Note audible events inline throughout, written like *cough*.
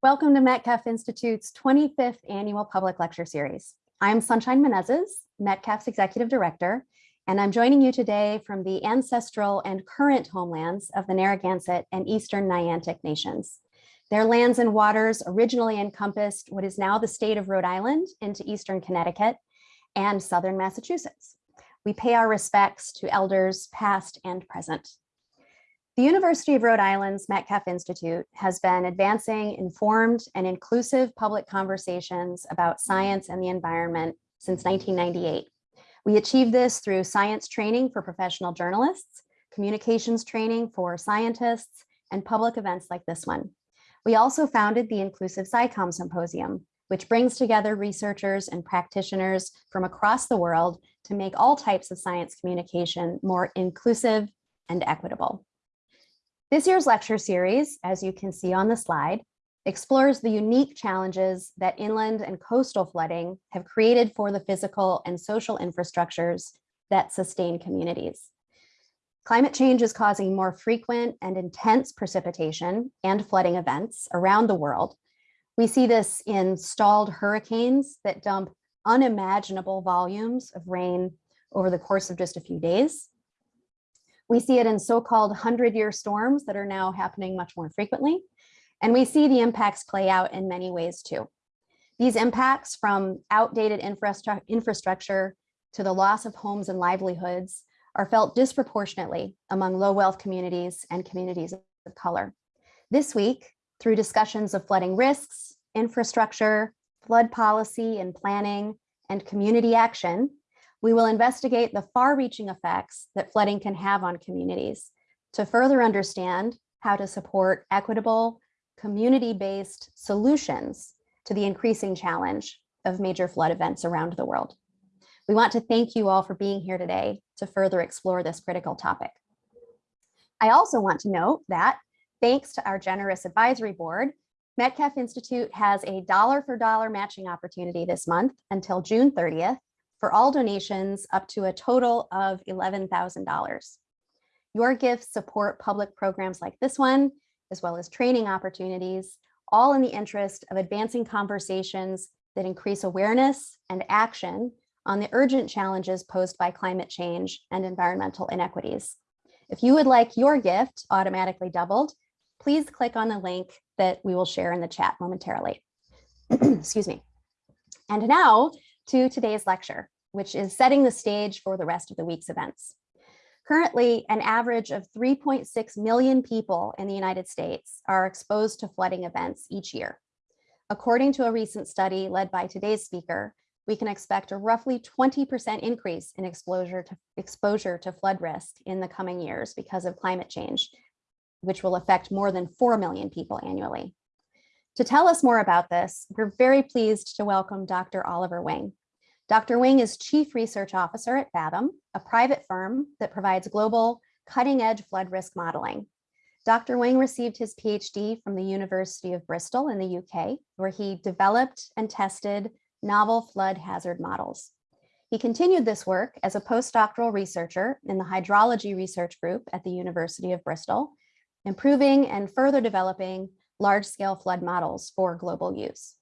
Welcome to Metcalf Institute's 25th annual public lecture series. I'm Sunshine Menezes, Metcalf's executive director, and I'm joining you today from the ancestral and current homelands of the Narragansett and Eastern Niantic nations. Their lands and waters originally encompassed what is now the state of Rhode Island into Eastern Connecticut and Southern Massachusetts. We pay our respects to elders past and present. The University of Rhode Island's Metcalf Institute has been advancing informed and inclusive public conversations about science and the environment since 1998. We achieved this through science training for professional journalists, communications training for scientists, and public events like this one. We also founded the Inclusive SciComm Symposium, which brings together researchers and practitioners from across the world to make all types of science communication more inclusive and equitable. This year's lecture series, as you can see on the slide, explores the unique challenges that inland and coastal flooding have created for the physical and social infrastructures that sustain communities. Climate change is causing more frequent and intense precipitation and flooding events around the world. We see this in stalled hurricanes that dump unimaginable volumes of rain over the course of just a few days. We see it in so-called 100-year storms that are now happening much more frequently. And we see the impacts play out in many ways too. These impacts from outdated infrastructure to the loss of homes and livelihoods are felt disproportionately among low wealth communities and communities of color. This week, through discussions of flooding risks, infrastructure, flood policy and planning, and community action, we will investigate the far-reaching effects that flooding can have on communities to further understand how to support equitable, community-based solutions to the increasing challenge of major flood events around the world. We want to thank you all for being here today to further explore this critical topic. I also want to note that thanks to our generous advisory board, Metcalf Institute has a dollar for dollar matching opportunity this month until June 30th for all donations up to a total of $11,000. Your gifts support public programs like this one, as well as training opportunities, all in the interest of advancing conversations that increase awareness and action on the urgent challenges posed by climate change and environmental inequities. If you would like your gift automatically doubled, please click on the link that we will share in the chat momentarily. *clears throat* Excuse me. And now to today's lecture, which is setting the stage for the rest of the week's events. Currently, an average of 3.6 million people in the United States are exposed to flooding events each year. According to a recent study led by today's speaker, we can expect a roughly 20% increase in exposure to, exposure to flood risk in the coming years because of climate change, which will affect more than 4 million people annually. To tell us more about this, we're very pleased to welcome Dr. Oliver Wing. Dr. Wing is Chief Research Officer at Fathom, a private firm that provides global cutting edge flood risk modeling. Dr. Wing received his PhD from the University of Bristol in the UK, where he developed and tested novel flood hazard models. He continued this work as a postdoctoral researcher in the hydrology research group at the University of Bristol, improving and further developing large-scale flood models for global use.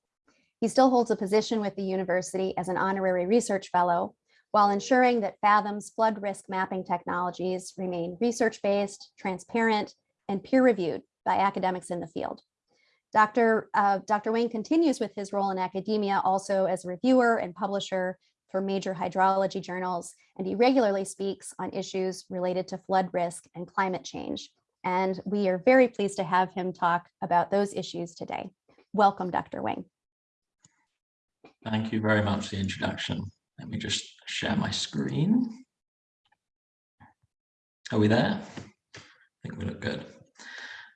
He still holds a position with the university as an honorary research fellow while ensuring that Fathom's flood risk mapping technologies remain research-based, transparent, and peer-reviewed by academics in the field. Dr. Uh, Dr. Wing continues with his role in academia also as a reviewer and publisher for major hydrology journals, and he regularly speaks on issues related to flood risk and climate change. And we are very pleased to have him talk about those issues today. Welcome, Dr. Wing. Thank you very much for the introduction. Let me just share my screen. Are we there? I think we look good.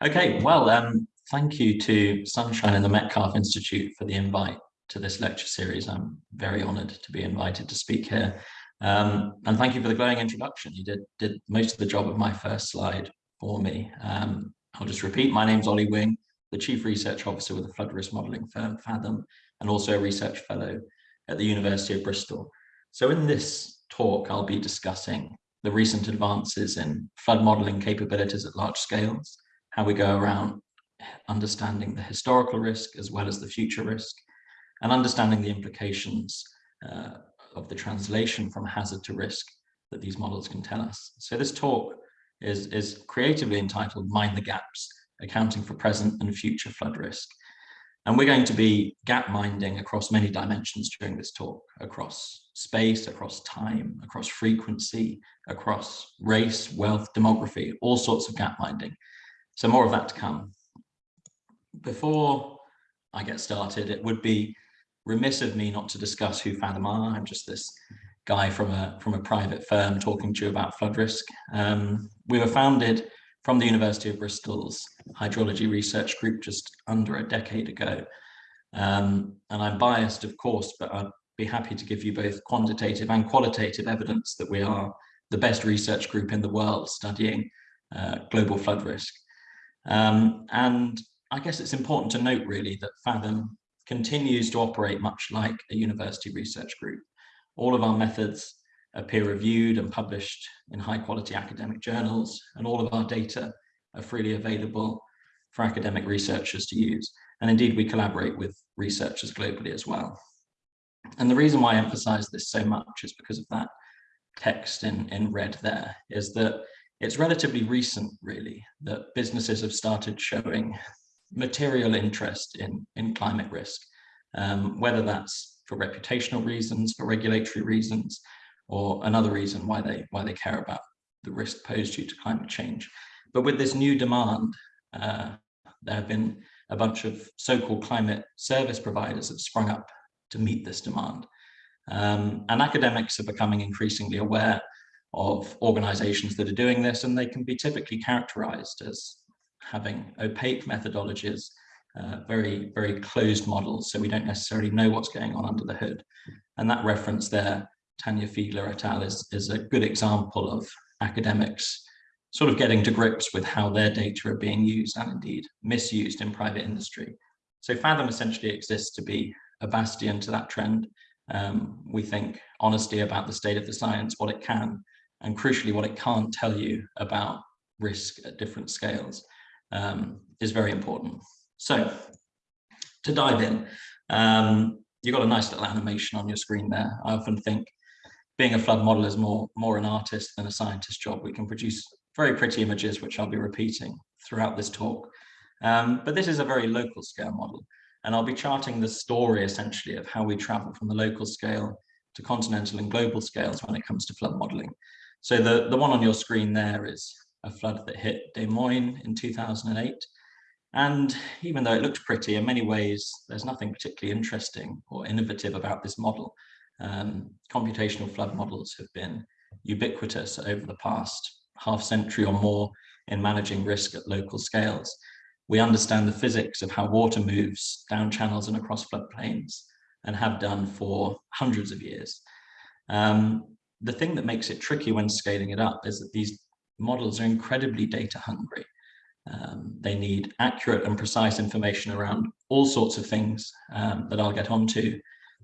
Okay, well, um, thank you to Sunshine and the Metcalf Institute for the invite to this lecture series. I'm very honored to be invited to speak here. Um, and thank you for the glowing introduction. You did, did most of the job of my first slide for me. Um, I'll just repeat, my name's Ollie Wing, the Chief Research Officer with the flood risk modelling firm Fathom, and also a research fellow at the University of Bristol. So in this talk, I'll be discussing the recent advances in flood modeling capabilities at large scales, how we go around understanding the historical risk as well as the future risk, and understanding the implications uh, of the translation from hazard to risk that these models can tell us. So this talk is, is creatively entitled Mind the Gaps, Accounting for Present and Future Flood Risk. And we're going to be gap minding across many dimensions during this talk, across space, across time, across frequency, across race, wealth, demography, all sorts of gap minding. So more of that to come. Before I get started, it would be remiss of me not to discuss who Fathom are. I'm just this guy from a from a private firm talking to you about flood risk. Um, we were founded from the University of Bristol's hydrology research group just under a decade ago. Um, and I'm biased, of course, but I'd be happy to give you both quantitative and qualitative evidence that we are the best research group in the world studying uh, global flood risk. Um, and I guess it's important to note really that Fathom continues to operate much like a university research group. All of our methods are peer reviewed and published in high quality academic journals, and all of our data are freely available for academic researchers to use. And indeed, we collaborate with researchers globally as well. And the reason why I emphasize this so much is because of that text in, in red there, is that it's relatively recent, really, that businesses have started showing material interest in, in climate risk, um, whether that's for reputational reasons, for regulatory reasons, or another reason why they why they care about the risk posed due to climate change. But with this new demand, uh, there have been a bunch of so-called climate service providers have sprung up to meet this demand. Um, and academics are becoming increasingly aware of organizations that are doing this, and they can be typically characterized as having opaque methodologies, uh, very, very closed models, so we don't necessarily know what's going on under the hood. And that reference there Tanya Fiedler et al. is, is a good example of academics sort of getting to grips with how their data are being used and indeed misused in private industry. So Fathom essentially exists to be a bastion to that trend. Um, we think honesty about the state of the science, what it can, and crucially what it can't tell you about risk at different scales um, is very important. So to dive in, um, you've got a nice little animation on your screen there. I often think being a flood model is more, more an artist than a scientist job. We can produce very pretty images, which I'll be repeating throughout this talk. Um, but this is a very local scale model. And I'll be charting the story essentially of how we travel from the local scale to continental and global scales when it comes to flood modeling. So the, the one on your screen there is a flood that hit Des Moines in 2008. And even though it looks pretty, in many ways, there's nothing particularly interesting or innovative about this model um, computational flood models have been ubiquitous over the past half century or more in managing risk at local scales. We understand the physics of how water moves down channels and across floodplains and have done for hundreds of years. Um, the thing that makes it tricky when scaling it up is that these models are incredibly data hungry. Um, they need accurate and precise information around all sorts of things um, that I'll get onto,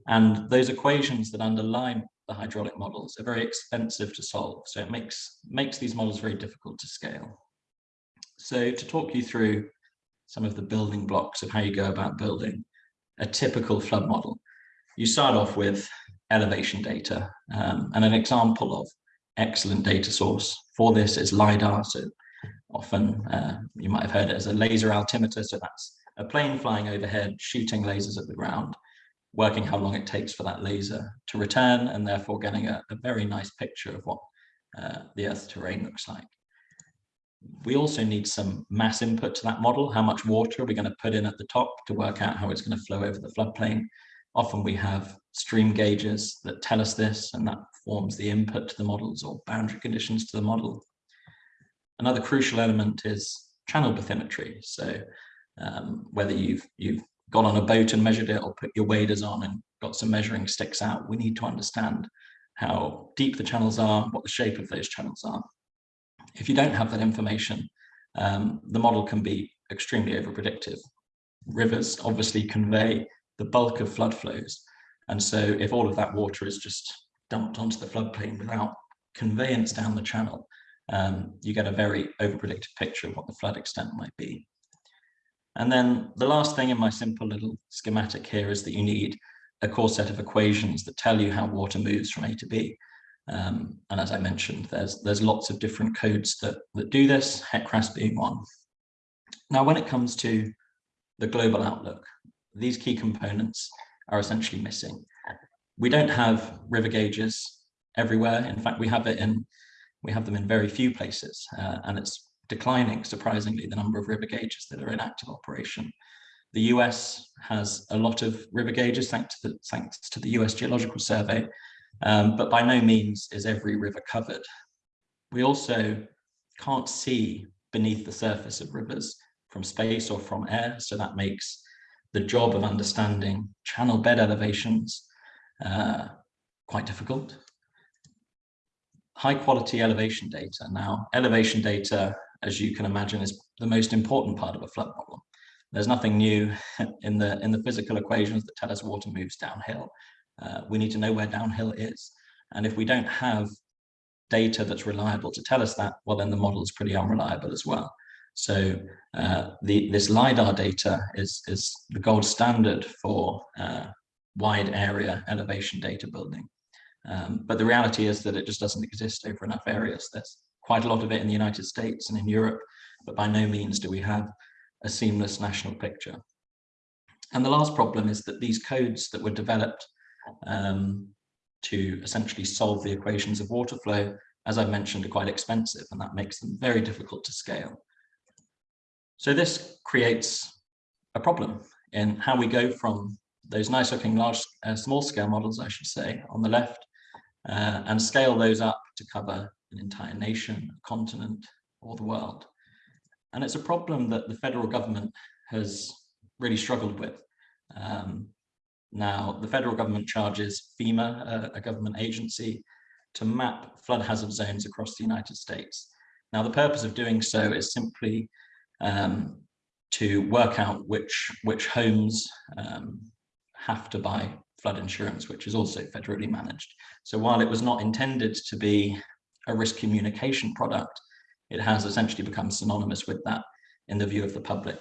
and those equations that underlie the hydraulic models are very expensive to solve. So it makes, makes these models very difficult to scale. So to talk you through some of the building blocks of how you go about building a typical flood model, you start off with elevation data. Um, and an example of excellent data source for this is LiDAR. So often uh, you might have heard it as a laser altimeter. So that's a plane flying overhead, shooting lasers at the ground working how long it takes for that laser to return and therefore getting a, a very nice picture of what uh, the Earth's terrain looks like. We also need some mass input to that model. How much water are we going to put in at the top to work out how it's going to flow over the floodplain? Often we have stream gauges that tell us this, and that forms the input to the models or boundary conditions to the model. Another crucial element is channel bathymetry. So um, whether you've, you've gone on a boat and measured it or put your waders on and got some measuring sticks out, we need to understand how deep the channels are, what the shape of those channels are. If you don't have that information, um, the model can be extremely over-predictive. Rivers obviously convey the bulk of flood flows. And so if all of that water is just dumped onto the floodplain without conveyance down the channel, um, you get a very over-predicted picture of what the flood extent might be. And then the last thing in my simple little schematic here is that you need a core set of equations that tell you how water moves from A to B. Um, and as I mentioned, there's there's lots of different codes that, that do this, HEC-RAS being one. Now, when it comes to the global outlook, these key components are essentially missing. We don't have river gauges everywhere. In fact, we have it in we have them in very few places, uh, and it's declining, surprisingly, the number of river gauges that are in active operation. The US has a lot of river gauges thanks to the, thanks to the US Geological Survey, um, but by no means is every river covered. We also can't see beneath the surface of rivers from space or from air, so that makes the job of understanding channel bed elevations uh, quite difficult. High quality elevation data. Now, elevation data, as you can imagine, is the most important part of a flood model. There's nothing new *laughs* in the in the physical equations that tell us water moves downhill. Uh, we need to know where downhill is. And if we don't have data that's reliable to tell us that, well, then the model is pretty unreliable as well. So uh, the, this LiDAR data is, is the gold standard for uh, wide area elevation data building. Um, but the reality is that it just doesn't exist over enough areas. There's quite a lot of it in the United States and in Europe, but by no means do we have a seamless national picture. And the last problem is that these codes that were developed um, to essentially solve the equations of water flow, as I mentioned, are quite expensive and that makes them very difficult to scale. So this creates a problem in how we go from those nice looking large, uh, small scale models, I should say, on the left, uh, and scale those up to cover an entire nation, a continent, or the world. And it's a problem that the federal government has really struggled with. Um, now, the federal government charges FEMA, a, a government agency, to map flood hazard zones across the United States. Now, the purpose of doing so is simply um, to work out which, which homes um, have to buy flood insurance, which is also federally managed. So while it was not intended to be a risk communication product, it has essentially become synonymous with that in the view of the public.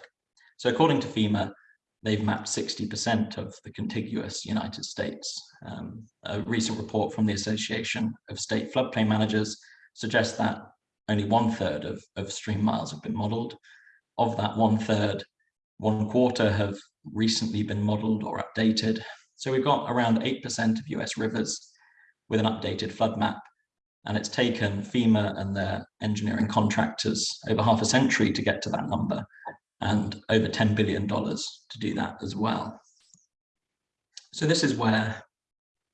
So according to FEMA, they've mapped 60% of the contiguous United States. Um, a recent report from the Association of State Floodplain Managers suggests that only one third of, of stream miles have been modeled. Of that one third, one quarter have recently been modeled or updated. So we've got around 8% of US rivers with an updated flood map. And it's taken FEMA and their engineering contractors over half a century to get to that number and over $10 billion to do that as well. So this is where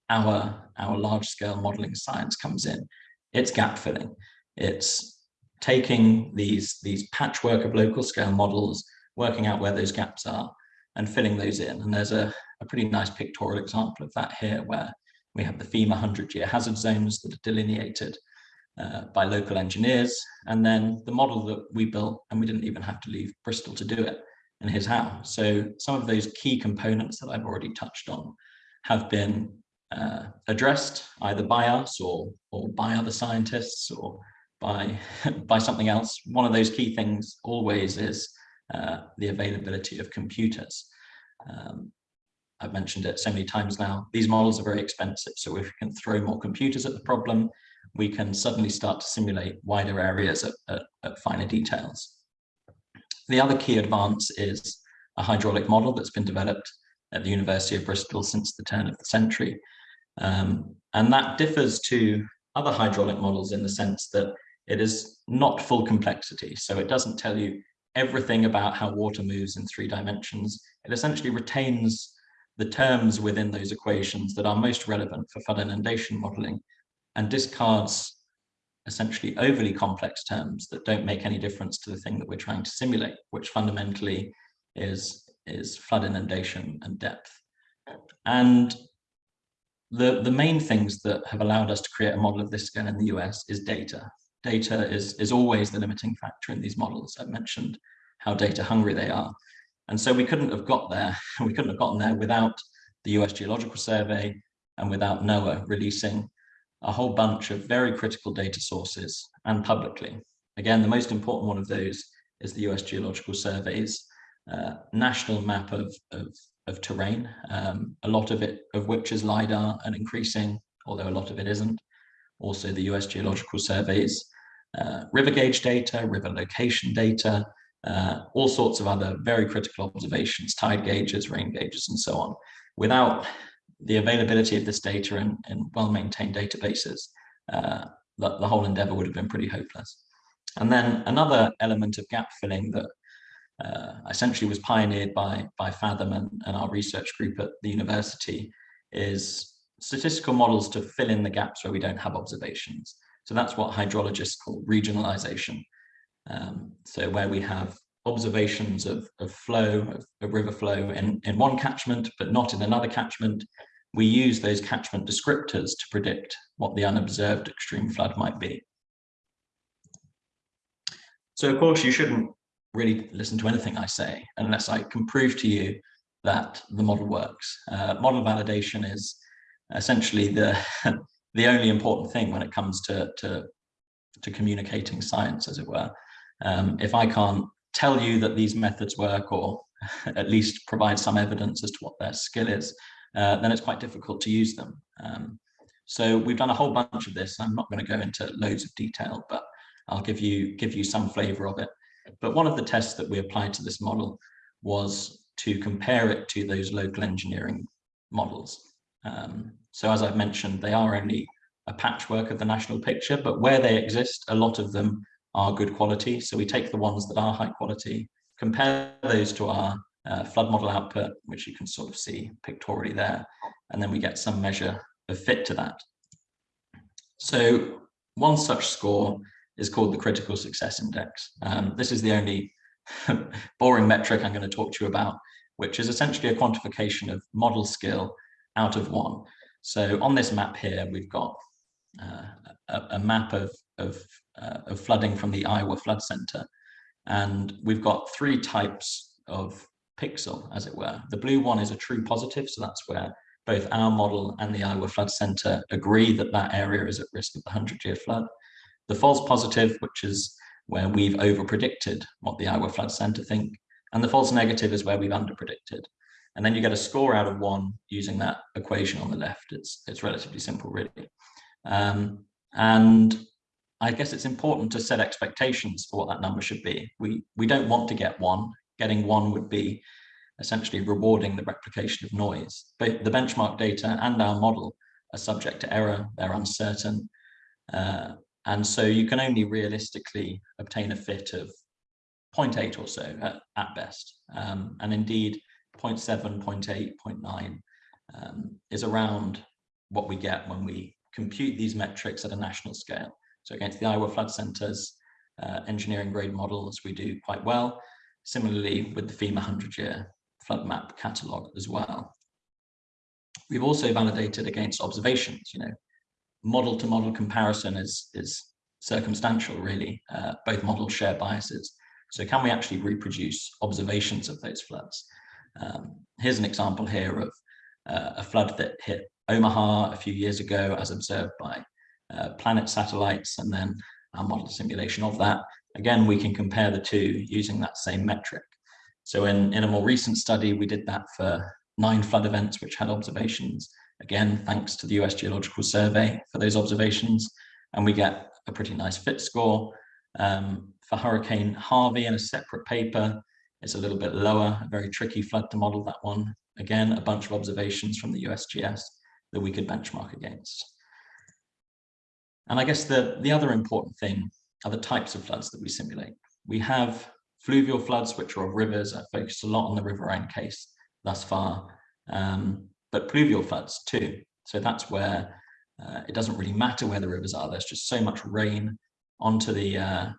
our, our large scale modeling science comes in. It's gap filling. It's taking these, these patchwork of local scale models, working out where those gaps are and filling those in. And there's a, a pretty nice pictorial example of that here where we have the FEMA 100 year hazard zones that are delineated uh, by local engineers. And then the model that we built, and we didn't even have to leave Bristol to do it, and here's how. So some of those key components that I've already touched on have been uh, addressed either by us or, or by other scientists or by, *laughs* by something else. One of those key things always is uh, the availability of computers. Um, I've mentioned it so many times now, these models are very expensive. So if we can throw more computers at the problem, we can suddenly start to simulate wider areas at, at, at finer details. The other key advance is a hydraulic model that's been developed at the University of Bristol since the turn of the century. Um, and that differs to other hydraulic models in the sense that it is not full complexity. So it doesn't tell you everything about how water moves in three dimensions. It essentially retains the terms within those equations that are most relevant for flood inundation modeling and discards essentially overly complex terms that don't make any difference to the thing that we're trying to simulate, which fundamentally is, is flood inundation and depth. And the, the main things that have allowed us to create a model of this scale in the US is data. Data is, is always the limiting factor in these models. I've mentioned how data hungry they are. And so we couldn't have got there, *laughs* we couldn't have gotten there without the US Geological Survey and without NOAA releasing a whole bunch of very critical data sources and publicly. Again, the most important one of those is the US Geological Survey's uh, national map of, of, of terrain, um, a lot of it of which is LiDAR and increasing, although a lot of it isn't. Also the US Geological Surveys, uh, river gauge data, river location data, uh, all sorts of other very critical observations, tide gauges, rain gauges, and so on. Without the availability of this data and, in well-maintained databases, uh, the, the whole endeavor would have been pretty hopeless. And then another element of gap filling that uh, essentially was pioneered by, by Fathom and, and our research group at the university is statistical models to fill in the gaps where we don't have observations. So that's what hydrologists call regionalization. Um, so where we have observations of, of flow, of, of, river flow in, in one catchment, but not in another catchment, we use those catchment descriptors to predict what the unobserved extreme flood might be. So of course you shouldn't really listen to anything I say unless I can prove to you that the model works. Uh, model validation is essentially the *laughs* the only important thing when it comes to to, to communicating science, as it were. Um, if I can't tell you that these methods work or *laughs* at least provide some evidence as to what their skill is, uh, then it's quite difficult to use them. Um, so we've done a whole bunch of this. I'm not going to go into loads of detail, but I'll give you give you some flavor of it. But one of the tests that we applied to this model was to compare it to those local engineering models. Um, so as I've mentioned, they are only a patchwork of the national picture, but where they exist, a lot of them are good quality. So we take the ones that are high quality, compare those to our uh, flood model output, which you can sort of see pictorially there, and then we get some measure of fit to that. So one such score is called the critical success index. Um, this is the only *laughs* boring metric I'm going to talk to you about, which is essentially a quantification of model skill out of one. So on this map here, we've got uh, a, a, map of, of, uh, of flooding from the Iowa Flood Center. And we've got three types of pixel, as it were. The blue one is a true positive, so that's where both our model and the Iowa Flood Center agree that that area is at risk of the 100-year flood. The false positive, which is where we've over-predicted what the Iowa Flood Center think, and the false negative is where we've under-predicted. And then you get a score out of one using that equation on the left. It's, it's relatively simple, really. Um, and I guess it's important to set expectations for what that number should be. We, we don't want to get one. Getting one would be essentially rewarding the replication of noise. But the benchmark data and our model are subject to error, they're uncertain. Uh, and so you can only realistically obtain a fit of 0.8 or so at, at best. Um, and indeed, 0.7, 0.8, 0.9 um, is around what we get when we compute these metrics at a national scale. So against the Iowa Flood Center's uh, engineering grade models, we do quite well. Similarly, with the FEMA 100-year flood map catalog as well. We've also validated against observations, you know, model to model comparison is, is circumstantial really. Uh, both models share biases. So can we actually reproduce observations of those floods? Um, here's an example here of uh, a flood that hit Omaha a few years ago as observed by uh, planet satellites and then our model simulation of that. Again, we can compare the two using that same metric. So in, in a more recent study, we did that for nine flood events which had observations. Again, thanks to the US Geological Survey for those observations. And we get a pretty nice fit score. Um, for Hurricane Harvey in a separate paper, it's a little bit lower, a very tricky flood to model that one. Again, a bunch of observations from the USGS that we could benchmark against. And I guess the, the other important thing are the types of floods that we simulate. We have fluvial floods, which are of rivers. I focused a lot on the River riverine case thus far, um, but pluvial floods too. So that's where uh, it doesn't really matter where the rivers are. There's just so much rain onto the uh,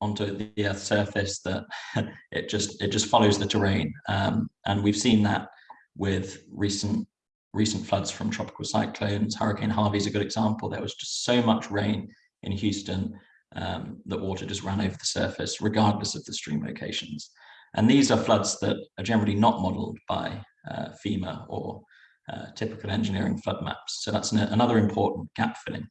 onto the Earth's surface that *laughs* it just it just follows the terrain. Um, and we've seen that with recent recent floods from tropical cyclones. Hurricane Harvey is a good example. There was just so much rain in Houston um, that water just ran over the surface, regardless of the stream locations. And these are floods that are generally not modeled by uh, FEMA or uh, typical engineering flood maps. So that's an, another important gap filling.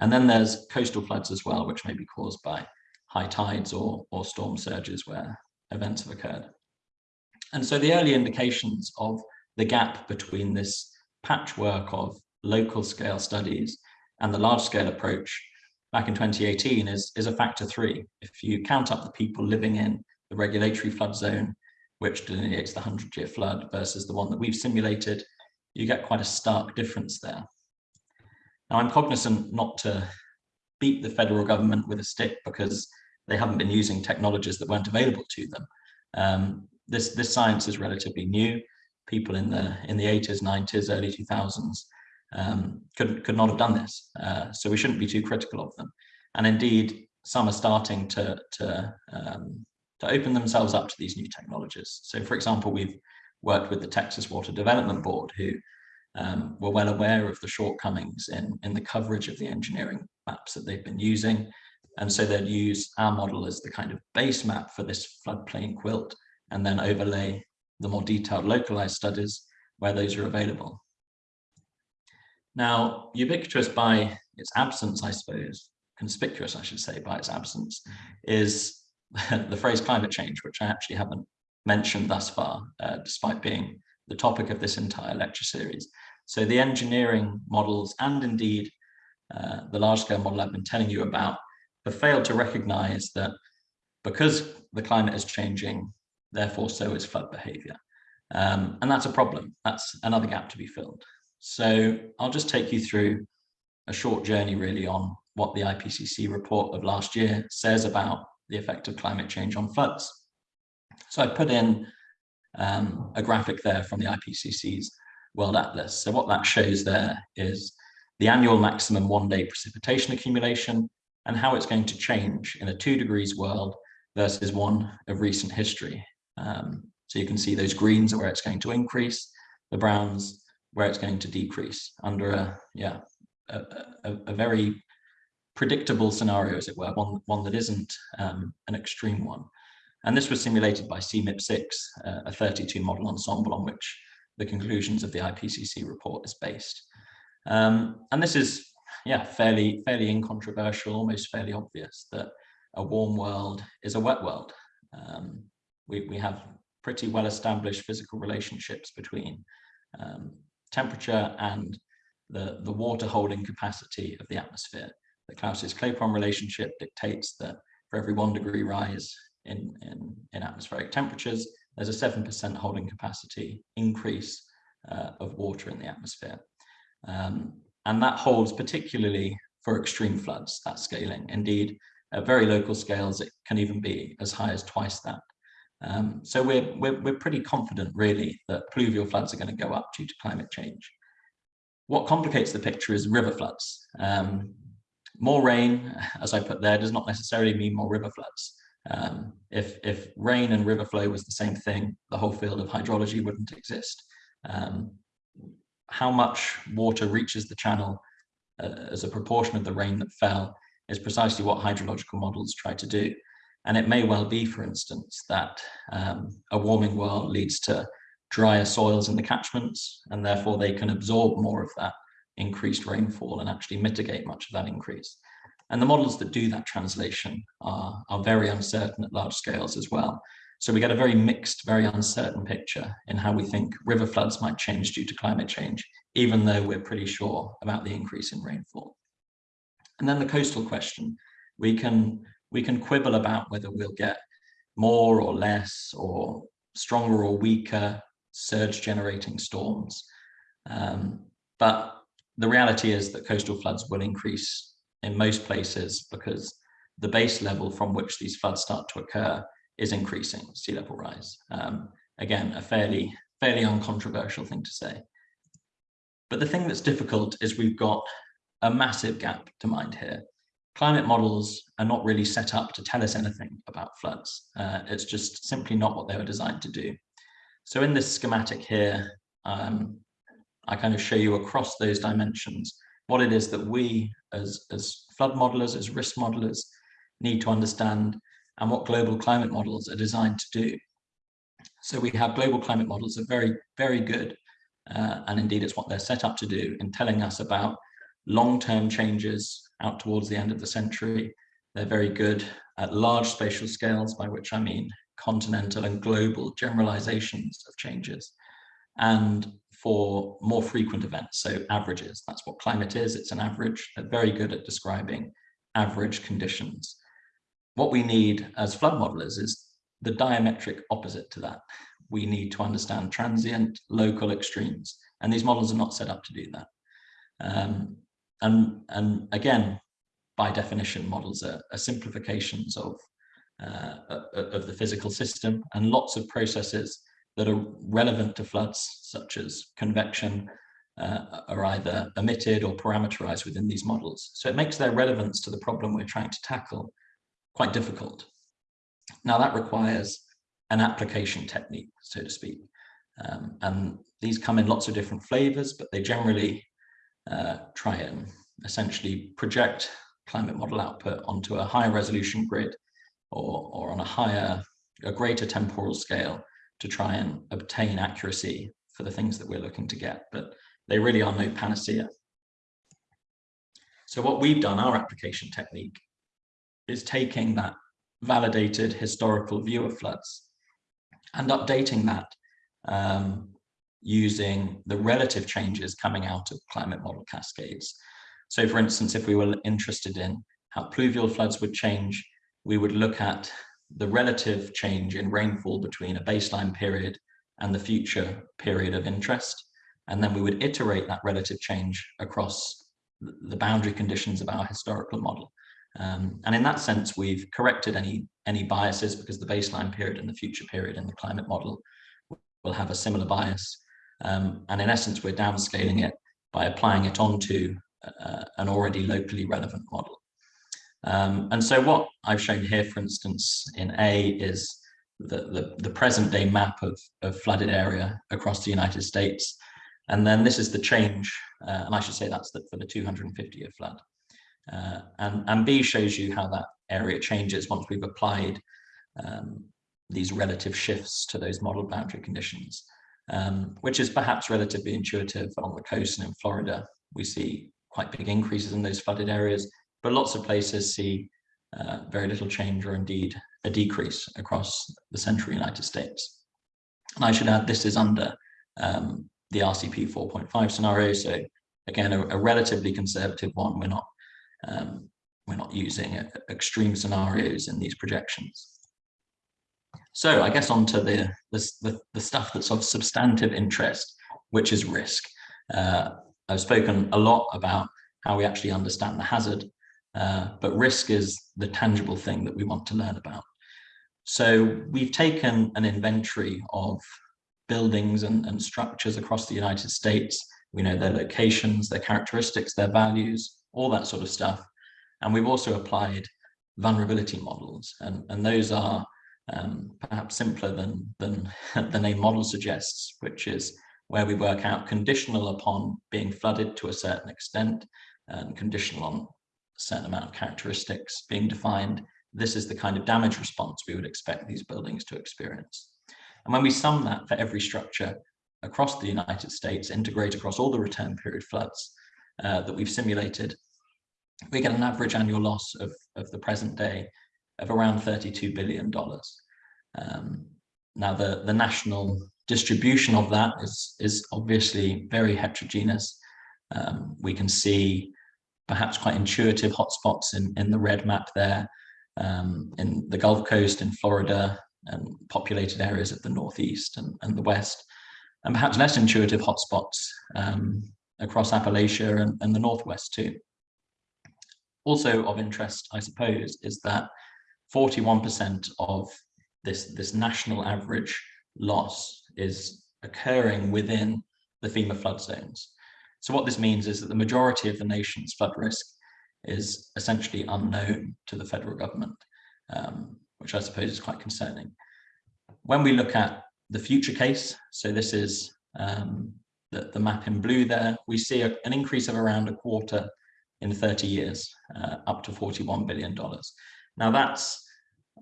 And then there's coastal floods as well, which may be caused by high tides or, or storm surges where events have occurred. And so the early indications of the gap between this patchwork of local scale studies and the large scale approach back in 2018 is, is a factor three. If you count up the people living in the regulatory flood zone, which delineates the 100 year flood versus the one that we've simulated, you get quite a stark difference there. Now I'm cognizant not to beat the federal government with a stick because they haven't been using technologies that weren't available to them. Um, this, this science is relatively new. People in the in the 80s, 90s, early 2000s um, could, could not have done this. Uh, so we shouldn't be too critical of them. And indeed, some are starting to, to, um, to open themselves up to these new technologies. So for example, we've worked with the Texas Water Development Board who um, were well aware of the shortcomings in, in the coverage of the engineering maps that they've been using. And so they'd use our model as the kind of base map for this floodplain quilt and then overlay the more detailed localized studies where those are available. Now, ubiquitous by its absence, I suppose, conspicuous, I should say, by its absence, is *laughs* the phrase climate change, which I actually haven't mentioned thus far, uh, despite being the topic of this entire lecture series. So the engineering models and indeed uh, the large-scale model I've been telling you about have failed to recognize that because the climate is changing, therefore so is flood behavior. Um, and that's a problem. That's another gap to be filled. So I'll just take you through a short journey really on what the IPCC report of last year says about the effect of climate change on floods. So I put in um, a graphic there from the IPCC's World Atlas. So what that shows there is the annual maximum one day precipitation accumulation and how it's going to change in a two degrees world versus one of recent history. Um, so you can see those greens are where it's going to increase, the browns where it's going to decrease under a yeah a, a, a very predictable scenario, as it were, one one that isn't um, an extreme one. And this was simulated by CMIP6, uh, a 32 model ensemble on which the conclusions of the IPCC report is based. Um, and this is, yeah, fairly, fairly incontroversial, almost fairly obvious that a warm world is a wet world. Um, we, we have pretty well established physical relationships between um, temperature and the, the water holding capacity of the atmosphere. The Clausius-Clapeyron relationship dictates that for every one degree rise in, in, in atmospheric temperatures, there's a 7% holding capacity increase uh, of water in the atmosphere. Um, and that holds particularly for extreme floods, that scaling. Indeed, at very local scales, it can even be as high as twice that. Um, so we're, we're, we're pretty confident really that pluvial floods are going to go up due to climate change. What complicates the picture is river floods. Um, more rain, as I put there, does not necessarily mean more river floods. Um, if, if rain and river flow was the same thing, the whole field of hydrology wouldn't exist. Um, how much water reaches the channel uh, as a proportion of the rain that fell is precisely what hydrological models try to do. And it may well be, for instance, that um, a warming world leads to drier soils in the catchments, and therefore they can absorb more of that increased rainfall and actually mitigate much of that increase. And the models that do that translation are, are very uncertain at large scales as well. So we get a very mixed, very uncertain picture in how we think river floods might change due to climate change, even though we're pretty sure about the increase in rainfall. And then the coastal question, we can we can quibble about whether we'll get more or less or stronger or weaker surge generating storms. Um, but the reality is that coastal floods will increase in most places because the base level from which these floods start to occur is increasing sea level rise. Um, again, a fairly, fairly uncontroversial thing to say. But the thing that's difficult is we've got a massive gap to mind here climate models are not really set up to tell us anything about floods. Uh, it's just simply not what they were designed to do. So in this schematic here, um, I kind of show you across those dimensions what it is that we as, as flood modelers, as risk modelers, need to understand and what global climate models are designed to do. So we have global climate models that are very, very good, uh, and indeed it's what they're set up to do in telling us about long-term changes out towards the end of the century. They're very good at large spatial scales, by which I mean continental and global generalizations of changes and for more frequent events, so averages. That's what climate is, it's an average. They're very good at describing average conditions. What we need as flood modelers is the diametric opposite to that. We need to understand transient local extremes, and these models are not set up to do that. Um, and, and again, by definition, models are, are simplifications of, uh, of the physical system and lots of processes that are relevant to floods, such as convection, uh, are either omitted or parameterized within these models. So it makes their relevance to the problem we're trying to tackle quite difficult. Now that requires an application technique, so to speak. Um, and these come in lots of different flavors, but they generally uh, try and essentially project climate model output onto a higher resolution grid or, or on a higher, a greater temporal scale to try and obtain accuracy for the things that we're looking to get, but they really are no panacea. So what we've done, our application technique, is taking that validated historical view of floods and updating that um, using the relative changes coming out of climate model cascades. So for instance, if we were interested in how pluvial floods would change, we would look at the relative change in rainfall between a baseline period and the future period of interest. And then we would iterate that relative change across the boundary conditions of our historical model. Um, and in that sense, we've corrected any, any biases because the baseline period and the future period in the climate model will have a similar bias. Um, and in essence, we're downscaling it by applying it onto uh, an already locally relevant model. Um, and so what I've shown here, for instance, in A is the, the, the present day map of, of flooded area across the United States. And then this is the change, uh, and I should say that's for the 250 year flood. Uh, and, and B shows you how that area changes once we've applied um, these relative shifts to those model boundary conditions, um, which is perhaps relatively intuitive on the coast and in Florida. We see quite big increases in those flooded areas, but lots of places see uh, very little change or indeed a decrease across the central United States. And I should add this is under um, the RCP 4.5 scenario. So again, a, a, relatively conservative one. We're not um, we're not using extreme scenarios in these projections. So I guess onto the, the, the stuff that's of substantive interest, which is risk. Uh, I've spoken a lot about how we actually understand the hazard, uh, but risk is the tangible thing that we want to learn about. So we've taken an inventory of buildings and, and structures across the United States. We know their locations, their characteristics, their values, all that sort of stuff. And we've also applied vulnerability models, and, and those are um, perhaps simpler than, than *laughs* the name model suggests, which is where we work out conditional upon being flooded to a certain extent and conditional on a certain amount of characteristics being defined. This is the kind of damage response we would expect these buildings to experience. And when we sum that for every structure across the United States, integrate across all the return period floods, uh, that we've simulated, we get an average annual loss of, of the present day of around $32 billion. Um, now, the, the national distribution of that is, is obviously very heterogeneous. Um, we can see perhaps quite intuitive hotspots in, in the red map there, um, in the Gulf Coast, in Florida, and populated areas of the Northeast and, and the West, and perhaps less intuitive hotspots um, across Appalachia and, and the Northwest too. Also of interest, I suppose, is that 41% of this, this national average loss is occurring within the FEMA flood zones. So what this means is that the majority of the nation's flood risk is essentially unknown to the federal government, um, which I suppose is quite concerning. When we look at the future case, so this is um, the, the map in blue there, we see a, an increase of around a quarter in 30 years, uh, up to $41 billion. Now that's,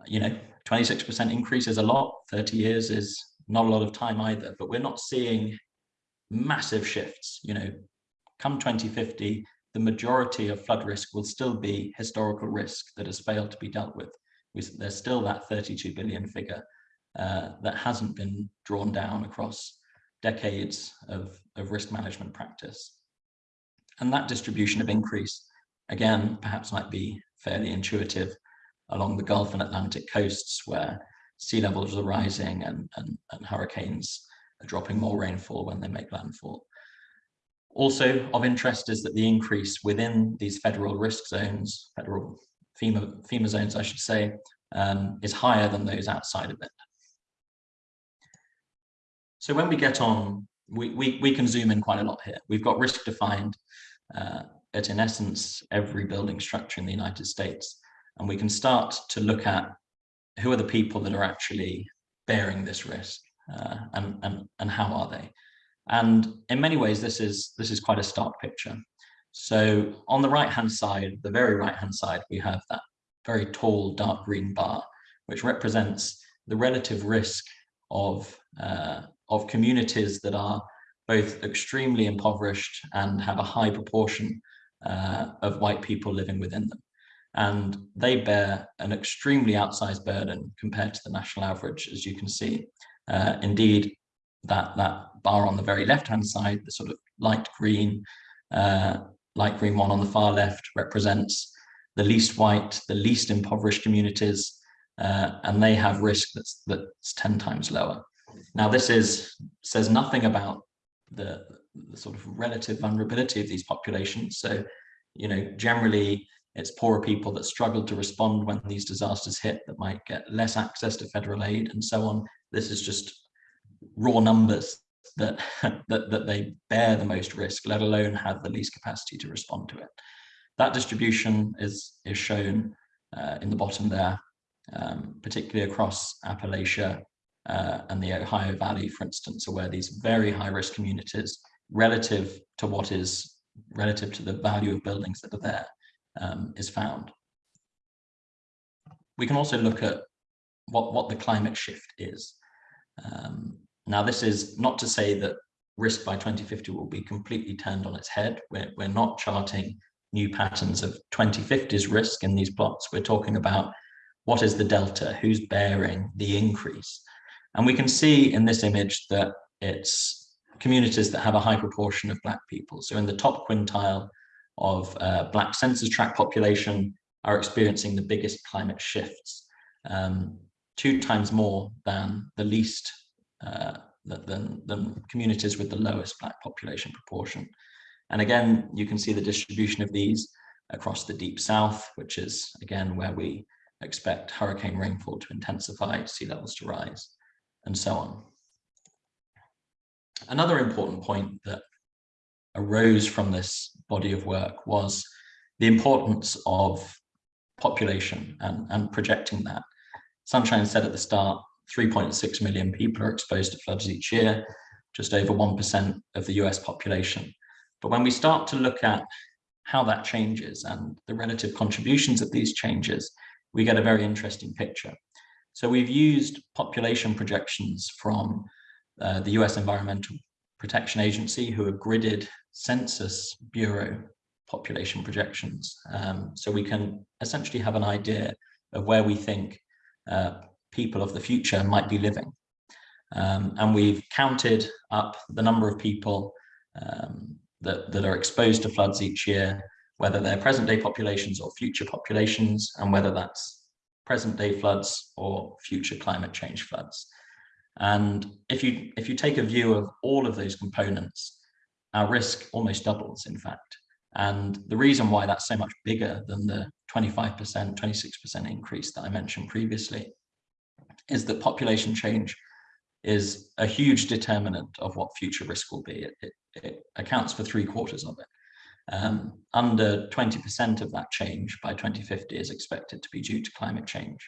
you know, 26% increase is a lot, 30 years is not a lot of time either, but we're not seeing massive shifts, you know, come 2050, the majority of flood risk will still be historical risk that has failed to be dealt with. There's still that 32 billion figure uh, that hasn't been drawn down across decades of, of risk management practice. And that distribution of increase, again, perhaps might be fairly intuitive along the Gulf and Atlantic coasts where sea levels are rising and, and, and hurricanes are dropping more rainfall when they make landfall. Also of interest is that the increase within these federal risk zones, federal FEMA, FEMA zones, I should say, um, is higher than those outside of it. So when we get on, we, we, we can zoom in quite a lot here. We've got risk defined uh, at, in essence, every building structure in the United States. And we can start to look at who are the people that are actually bearing this risk uh, and, and, and how are they? And in many ways, this is, this is quite a stark picture. So on the right-hand side, the very right-hand side, we have that very tall dark green bar, which represents the relative risk of, uh, of communities that are both extremely impoverished and have a high proportion uh, of white people living within them. And they bear an extremely outsized burden compared to the national average, as you can see. Uh, indeed, that, that bar on the very left-hand side, the sort of light green, uh, light green one on the far left represents the least white, the least impoverished communities, uh, and they have risk that's, that's 10 times lower. Now, this is says nothing about the, the sort of relative vulnerability of these populations. So, you know, generally it's poorer people that struggle to respond when these disasters hit that might get less access to federal aid and so on. This is just raw numbers that, *laughs* that, that they bear the most risk, let alone have the least capacity to respond to it. That distribution is, is shown uh, in the bottom there, um, particularly across Appalachia uh, and the Ohio Valley, for instance, are where these very high risk communities relative to what is relative to the value of buildings that are there um, is found. We can also look at what, what the climate shift is. Um, now, this is not to say that risk by 2050 will be completely turned on its head. We're, we're not charting new patterns of 2050's risk in these plots. We're talking about what is the delta, who's bearing the increase. And we can see in this image that it's communities that have a high proportion of black people. So in the top quintile of uh, black census tract population are experiencing the biggest climate shifts, um, two times more than the least uh, than, than communities with the lowest black population proportion. And again, you can see the distribution of these across the deep south, which is again where we expect hurricane rainfall to intensify, sea levels to rise, and so on. Another important point that arose from this body of work was the importance of population and, and projecting that. Sunshine said at the start 3.6 million people are exposed to floods each year, just over 1% of the US population. But when we start to look at how that changes and the relative contributions of these changes, we get a very interesting picture. So we've used population projections from uh, the US Environmental Protection Agency, who have gridded Census Bureau population projections. Um, so we can essentially have an idea of where we think uh, people of the future might be living. Um, and we've counted up the number of people um, that, that are exposed to floods each year, whether they're present day populations or future populations, and whether that's present day floods or future climate change floods. And if you, if you take a view of all of those components, our risk almost doubles, in fact. And the reason why that's so much bigger than the 25%, 26% increase that I mentioned previously is that population change is a huge determinant of what future risk will be. It, it, it accounts for three quarters of it. Um, under 20% of that change by 2050 is expected to be due to climate change.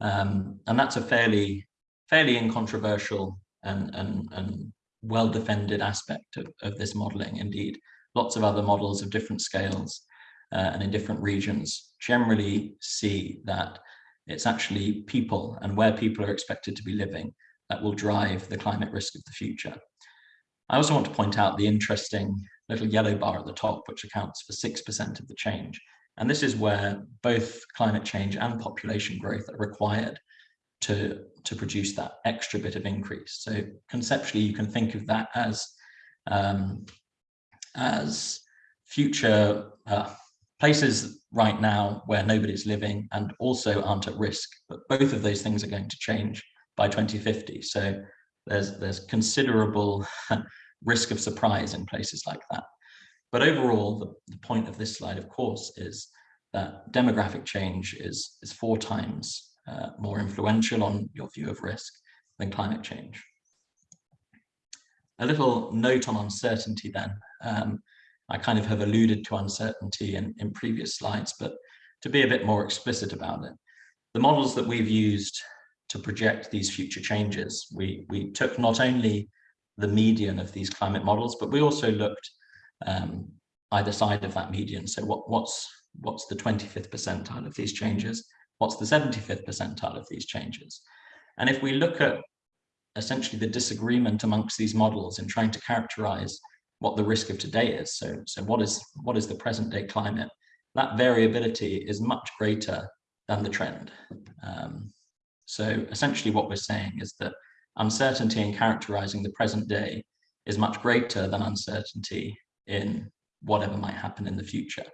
Um, and that's a fairly, fairly incontroversial and, and, and well-defended aspect of, of this modeling. Indeed, lots of other models of different scales uh, and in different regions generally see that it's actually people and where people are expected to be living that will drive the climate risk of the future. I also want to point out the interesting little yellow bar at the top, which accounts for 6% of the change. And this is where both climate change and population growth are required to, to produce that extra bit of increase. So conceptually, you can think of that as um, as future uh, places right now where nobody's living and also aren't at risk. But both of those things are going to change by 2050. So there's there's considerable *laughs* risk of surprise in places like that. But overall, the, the point of this slide, of course, is that demographic change is, is four times uh, more influential on your view of risk than climate change. A little note on uncertainty then. Um, I kind of have alluded to uncertainty in, in previous slides, but to be a bit more explicit about it, the models that we've used to project these future changes, we, we took not only the median of these climate models, but we also looked um, either side of that median. So what, what's, what's the 25th percentile of these changes? What's the 75th percentile of these changes? And if we look at essentially the disagreement amongst these models in trying to characterize what the risk of today is, so, so what, is, what is the present day climate, that variability is much greater than the trend. Um, so essentially what we're saying is that uncertainty in characterizing the present day is much greater than uncertainty in whatever might happen in the future.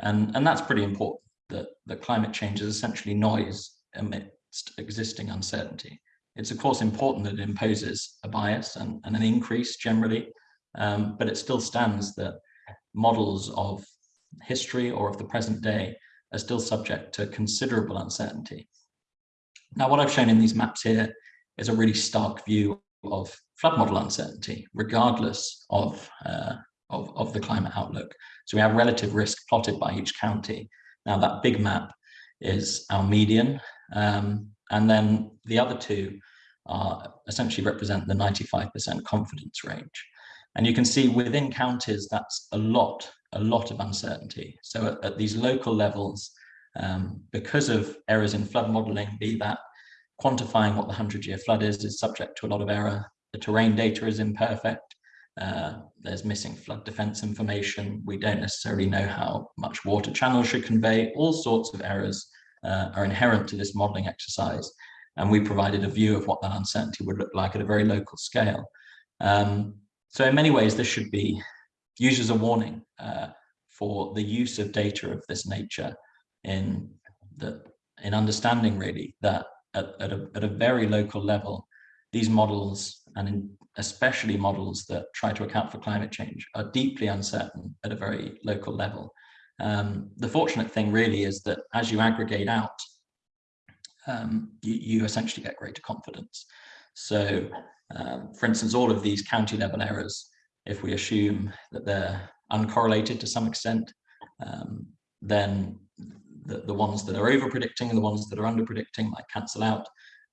And, and that's pretty important, that, climate change is essentially noise amidst existing uncertainty. It's of course important that it imposes a bias and, and an increase generally, um, but it still stands that models of history or of the present day are still subject to considerable uncertainty. Now, what I've shown in these maps here is a really stark view of flood model uncertainty, regardless of uh, of, of the climate outlook. So we have relative risk plotted by each county. Now that big map is our median, um, and then the other two are essentially represent the 95% confidence range. And you can see within counties, that's a lot, a lot of uncertainty. So at, at these local levels, um, because of errors in flood modeling, be that quantifying what the 100 year flood is, is subject to a lot of error. The terrain data is imperfect. Uh, there's missing flood defense information. We don't necessarily know how much water channels should convey. All sorts of errors uh, are inherent to this modeling exercise. And we provided a view of what that uncertainty would look like at a very local scale. Um, so in many ways, this should be used as a warning uh, for the use of data of this nature in the in understanding really that at, at, a, at a very local level, these models and especially models that try to account for climate change are deeply uncertain at a very local level. Um, the fortunate thing really is that as you aggregate out, um, you, you, essentially get greater confidence. So um, for instance, all of these county level errors, if we assume that they're uncorrelated to some extent, um, then the, the ones that are over predicting and the ones that are under predicting might cancel out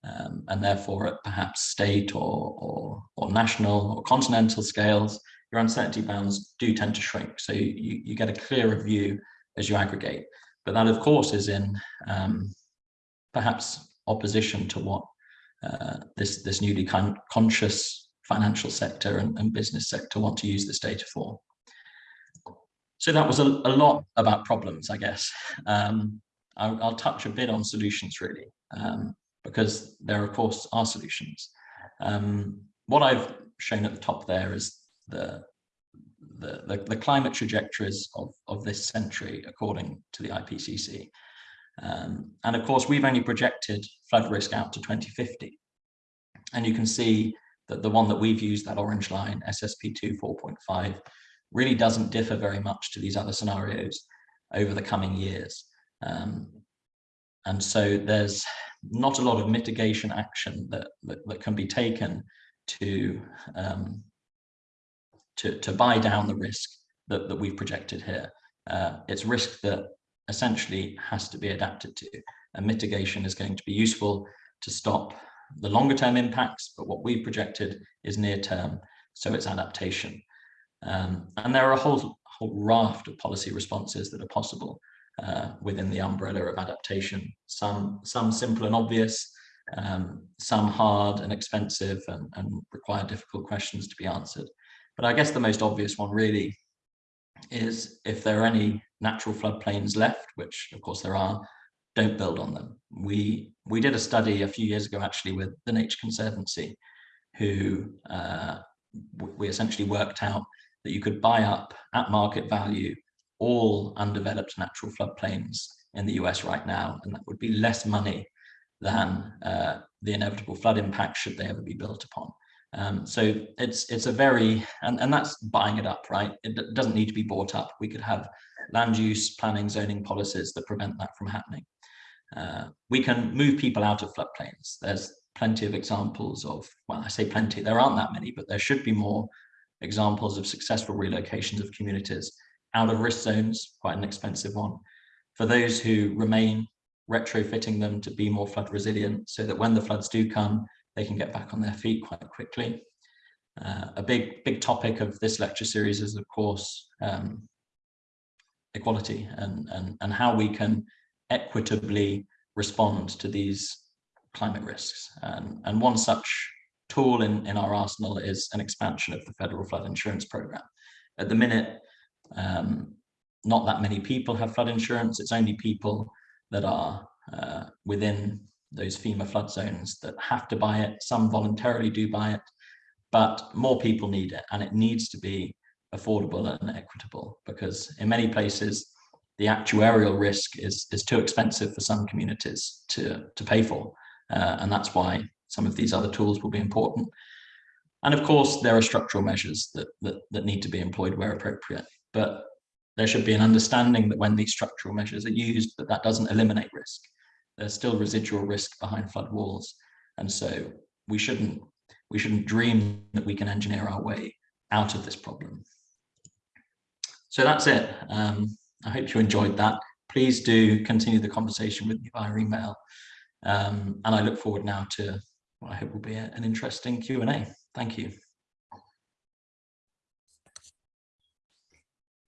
um, and therefore at perhaps state or, or, or, national or continental scales, your uncertainty bounds do tend to shrink. So you, you get a clearer view as you aggregate. But that, of course, is in um, perhaps opposition to what uh, this, this newly con conscious financial sector and, and, business sector want to use this data for. So that was a, a lot about problems, I guess. Um, I'll, I'll, touch a bit on solutions, really. Um, because there, of course, are solutions. Um, what I've shown at the top there is the, the, the, the climate trajectories of, of this century, according to the IPCC. Um, and of course, we've only projected flood risk out to 2050. And you can see that the one that we've used, that orange line, SSP2 4.5, really doesn't differ very much to these other scenarios over the coming years. Um, and so there's not a lot of mitigation action that, that, that can be taken to, um, to, to buy down the risk that, that we've projected here. Uh, it's risk that essentially has to be adapted to. And mitigation is going to be useful to stop the longer term impacts, but what we've projected is near term, so it's adaptation. Um, and there are a whole, whole raft of policy responses that are possible uh, within the umbrella of adaptation. Some, some simple and obvious, um, some hard and expensive and, and require difficult questions to be answered. But I guess the most obvious one really is if there are any natural floodplains left, which of course there are, don't build on them. We we did a study a few years ago actually with the Nature Conservancy, who uh, we essentially worked out that you could buy up at market value all undeveloped natural floodplains in the US right now, and that would be less money than uh, the inevitable flood impact should they ever be built upon. Um, so it's it's a very and, and that's buying it up, right? It doesn't need to be bought up. We could have land use planning zoning policies that prevent that from happening. Uh, we can move people out of floodplains. There's plenty of examples of, well, I say plenty, there aren't that many, but there should be more examples of successful relocations of communities out of risk zones, quite an expensive one. For those who remain, retrofitting them to be more flood resilient so that when the floods do come, they can get back on their feet quite quickly. Uh, a big, big topic of this lecture series is, of course, um, equality and, and, and how we can equitably respond to these climate risks. And, and one such tool in, in our arsenal is an expansion of the federal flood insurance program. At the minute, um, not that many people have flood insurance. It's only people that are uh, within those FEMA flood zones that have to buy it. Some voluntarily do buy it, but more people need it and it needs to be affordable and equitable because in many places the actuarial risk is, is too expensive for some communities to, to pay for. Uh, and that's why some of these other tools will be important. And of course, there are structural measures that, that, that need to be employed where appropriate. But there should be an understanding that when these structural measures are used, that that doesn't eliminate risk. There's still residual risk behind flood walls. And so we shouldn't, we shouldn't dream that we can engineer our way out of this problem. So that's it. Um, I hope you enjoyed that. Please do continue the conversation with me via email. Um, and I look forward now to what I hope will be a, an interesting Q&A. Thank you.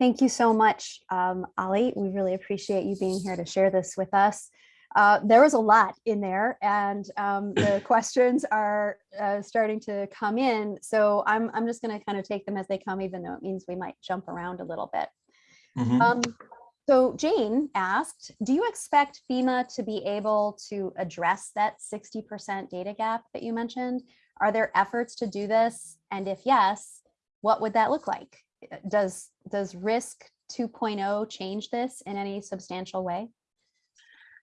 Thank you so much, um, Ollie. We really appreciate you being here to share this with us. Uh, there was a lot in there and um, the *laughs* questions are uh, starting to come in. So I'm, I'm just going to kind of take them as they come, even though it means we might jump around a little bit. Mm -hmm. um, so Jane asked, do you expect FEMA to be able to address that 60% data gap that you mentioned? Are there efforts to do this? And if yes, what would that look like? Does, does risk 2.0 change this in any substantial way?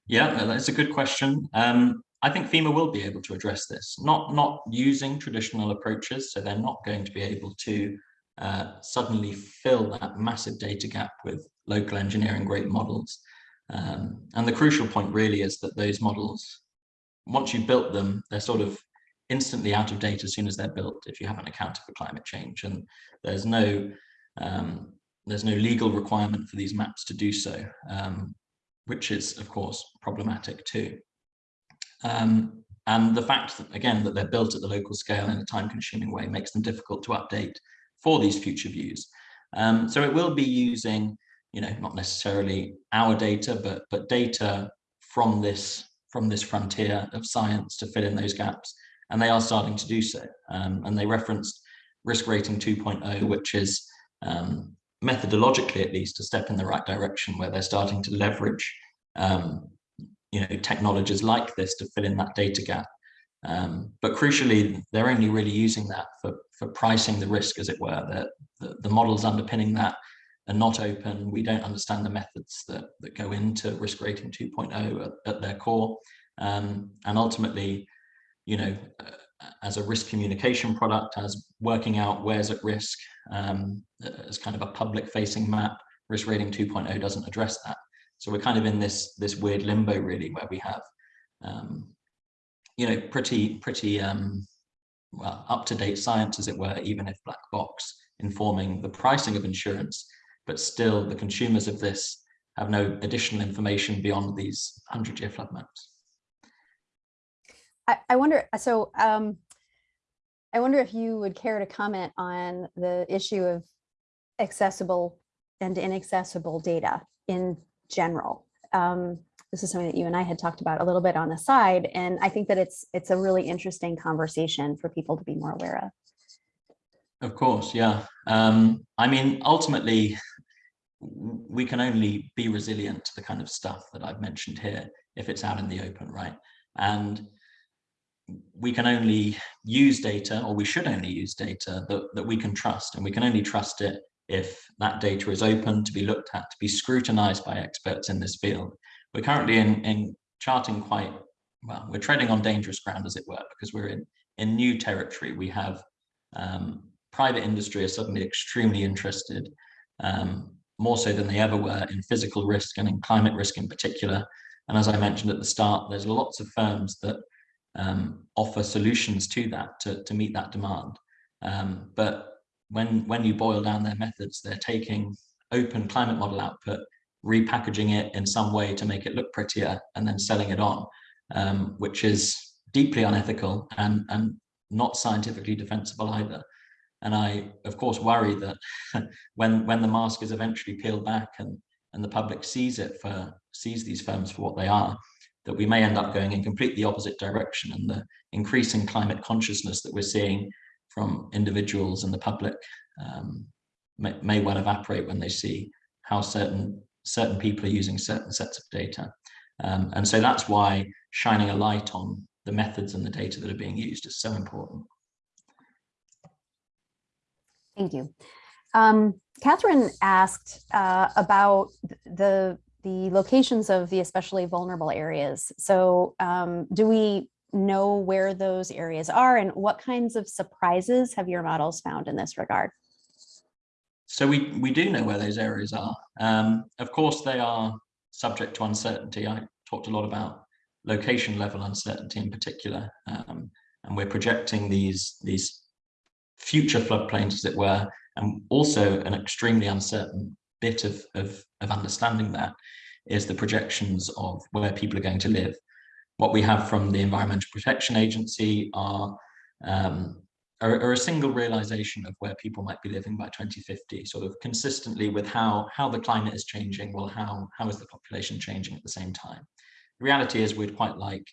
Yeah, that's a good question. Um, I think FEMA will be able to address this, not, not using traditional approaches. So they're not going to be able to uh, suddenly fill that massive data gap with local engineering great models. Um, and the crucial point really is that those models, once you've built them, they're sort of instantly out of date as soon as they're built if you haven't accounted for climate change. And there's no um, there's no legal requirement for these maps to do so, um, which is of course problematic too. Um, and the fact that again that they're built at the local scale in a time consuming way makes them difficult to update for these future views. Um, so it will be using, you know, not necessarily our data, but but data from this from this frontier of science to fill in those gaps. And they are starting to do so. Um, and they referenced risk rating 2.0, which is um, methodologically at least a step in the right direction where they're starting to leverage um, you know technologies like this to fill in that data gap um, but crucially, they're only really using that for, for pricing the risk, as it were. The, the, the models underpinning that are not open. We don't understand the methods that, that go into risk rating 2.0 at, at their core. Um, and ultimately, you know, uh, as a risk communication product, as working out where's at risk, um, as kind of a public facing map, risk rating 2.0 doesn't address that. So we're kind of in this, this weird limbo really, where we have um, you know, pretty, pretty um, well, up-to-date science, as it were, even if black box informing the pricing of insurance, but still the consumers of this have no additional information beyond these 100-year flood maps. I, I wonder, so um, I wonder if you would care to comment on the issue of accessible and inaccessible data in general. Um, this is something that you and I had talked about a little bit on the side. And I think that it's it's a really interesting conversation for people to be more aware of. Of course, yeah. Um, I mean, ultimately, we can only be resilient to the kind of stuff that I've mentioned here if it's out in the open, right? And we can only use data, or we should only use data that, that we can trust, and we can only trust it if that data is open to be looked at, to be scrutinized by experts in this field. We're currently in, in charting quite, well, we're treading on dangerous ground, as it were, because we're in, in new territory. We have um, private industry is suddenly extremely interested, um, more so than they ever were in physical risk and in climate risk in particular. And as I mentioned at the start, there's lots of firms that um, offer solutions to that to, to meet that demand. Um, but when, when you boil down their methods, they're taking open climate model output, repackaging it in some way to make it look prettier and then selling it on, um, which is deeply unethical and, and not scientifically defensible either. And I, of course, worry that *laughs* when, when the mask is eventually peeled back and, and the public sees it for, sees these firms for what they are, that we may end up going in completely opposite direction and the increasing climate consciousness that we're seeing from individuals and the public um, may, may well evaporate when they see how certain certain people are using certain sets of data. Um, and so that's why shining a light on the methods and the data that are being used is so important. Thank you. Um, Catherine asked uh, about the the locations of the especially vulnerable areas. So um, do we know where those areas are and what kinds of surprises have your models found in this regard? So we, we do know where those areas are. Um, of course, they are subject to uncertainty. I talked a lot about location level uncertainty in particular, um, and we're projecting these, these future floodplains, as it were, and also an extremely uncertain bit of, of, of understanding that is the projections of where people are going to live. What we have from the Environmental Protection Agency are, um, are, are, a single realization of where people might be living by 2050, sort of consistently with how, how the climate is changing, well, how, how is the population changing at the same time? The reality is we'd quite like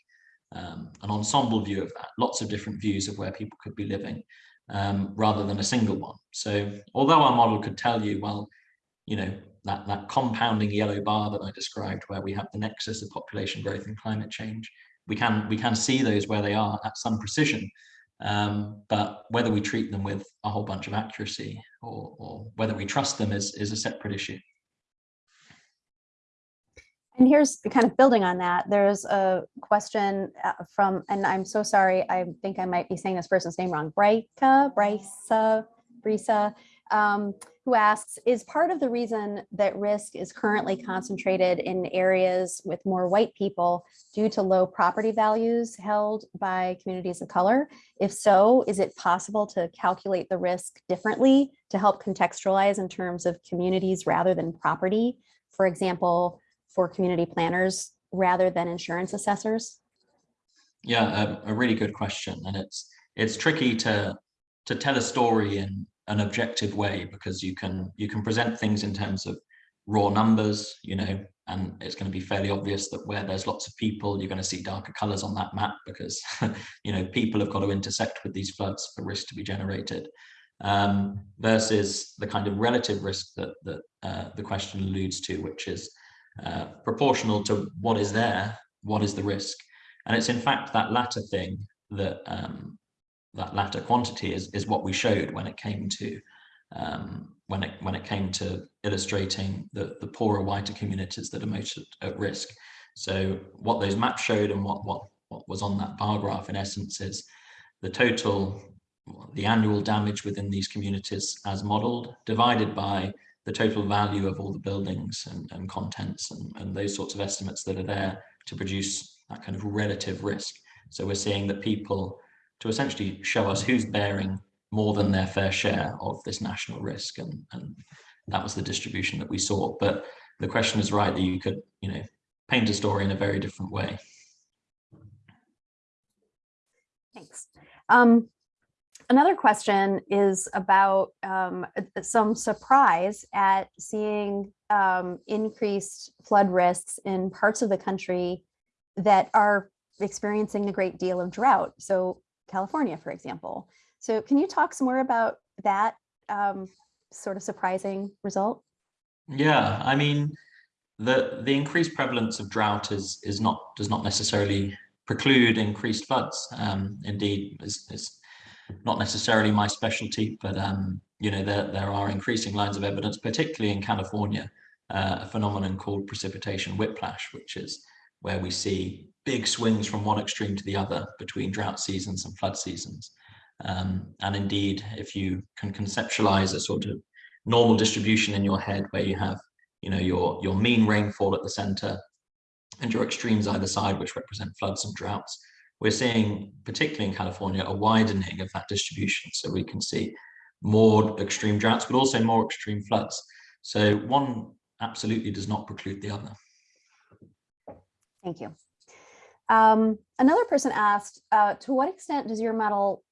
um, an ensemble view of that, lots of different views of where people could be living um, rather than a single one. So although our model could tell you, well, you know, that, that compounding yellow bar that I described, where we have the nexus of population growth and climate change, we can, we can see those where they are at some precision. Um, but whether we treat them with a whole bunch of accuracy or, or whether we trust them is, is a separate issue. And here's kind of building on that. There's a question uh, from, and I'm so sorry, I think I might be saying this person's name wrong, Breika, Brisa, Brisa, um, who asks, is part of the reason that risk is currently concentrated in areas with more white people due to low property values held by communities of color? If so, is it possible to calculate the risk differently to help contextualize in terms of communities rather than property? For example, for community planners rather than insurance assessors? Yeah, a, a really good question. And it's it's tricky to to tell a story in an objective way because you can you can present things in terms of raw numbers, you know, and it's going to be fairly obvious that where there's lots of people, you're going to see darker colors on that map because, *laughs* you know, people have got to intersect with these floods for risk to be generated um, versus the kind of relative risk that, that uh, the question alludes to, which is uh, proportional to what is there, what is the risk. And it's in fact that latter thing that um, that latter quantity is, is what we showed when it came to um, when it when it came to illustrating the, the poorer, whiter communities that are most at, at risk. So what those maps showed and what, what, what was on that bar graph in essence is the total, the annual damage within these communities as modeled divided by the total value of all the buildings and, and contents and, and those sorts of estimates that are there to produce that kind of relative risk. So we're seeing that people to essentially show us who's bearing more than their fair share of this national risk. And, and that was the distribution that we saw. But the question is right that you could, you know, paint a story in a very different way. Thanks. Um, another question is about um, some surprise at seeing um, increased flood risks in parts of the country that are experiencing a great deal of drought. So California, for example. So can you talk some more about that um, sort of surprising result? Yeah, I mean, the the increased prevalence of drought is is not does not necessarily preclude increased floods. Um, indeed, is is not necessarily my specialty, but um, you know there there are increasing lines of evidence, particularly in California, uh, a phenomenon called precipitation whiplash, which is where we see big swings from one extreme to the other between drought seasons and flood seasons. Um, and indeed, if you can conceptualize a sort of normal distribution in your head where you have you know, your, your mean rainfall at the center and your extremes either side, which represent floods and droughts. We're seeing, particularly in California, a widening of that distribution. So we can see more extreme droughts, but also more extreme floods. So one absolutely does not preclude the other. Thank you. Um, another person asked, uh, to what extent does your model,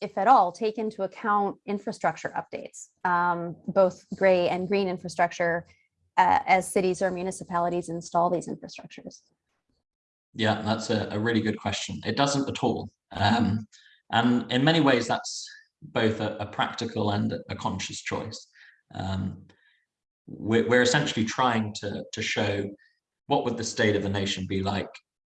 if at all, take into account infrastructure updates, um, both gray and green infrastructure uh, as cities or municipalities install these infrastructures? Yeah, that's a, a really good question. It doesn't at all. Um, and in many ways, that's both a, a practical and a conscious choice. Um, we're, we're, essentially trying to, to show what would the state of the nation be like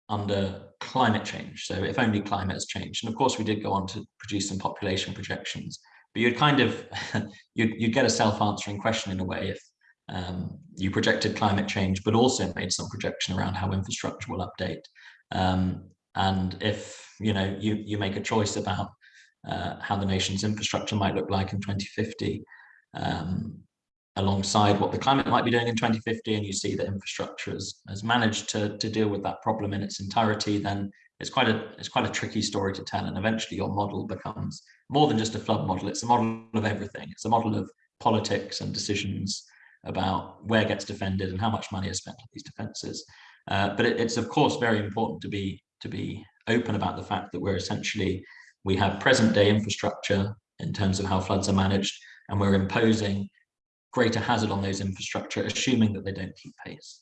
under climate change. So if only climate has changed. And of course, we did go on to produce some population projections, but you'd kind of, *laughs* you'd, you'd get a self-answering question in a way if um, you projected climate change, but also made some projection around how infrastructure will update. Um, and if you know you you make a choice about uh, how the nation's infrastructure might look like in 2050, um, alongside what the climate might be doing in 2050, and you see that infrastructure has, has managed to, to deal with that problem in its entirety, then it's quite a it's quite a tricky story to tell. And eventually, your model becomes more than just a flood model. It's a model of everything. It's a model of politics and decisions about where gets defended and how much money is spent on these defences. Uh, but it, it's of course very important to be to be open about the fact that we're essentially we have present day infrastructure in terms of how floods are managed, and we're imposing greater hazard on those infrastructure, assuming that they don't keep pace.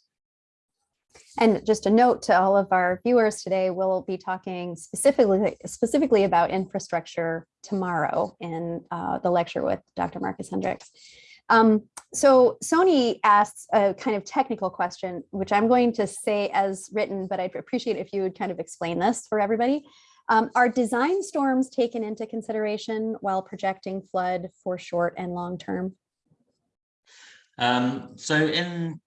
And just a note to all of our viewers today, we'll be talking specifically specifically about infrastructure tomorrow in uh, the lecture with Dr. Marccus Hendricks. Um, so Sony asks a kind of technical question, which I'm going to say as written, but I'd appreciate if you would kind of explain this for everybody. Um, are design storms taken into consideration while projecting flood for short and long term? Um, so in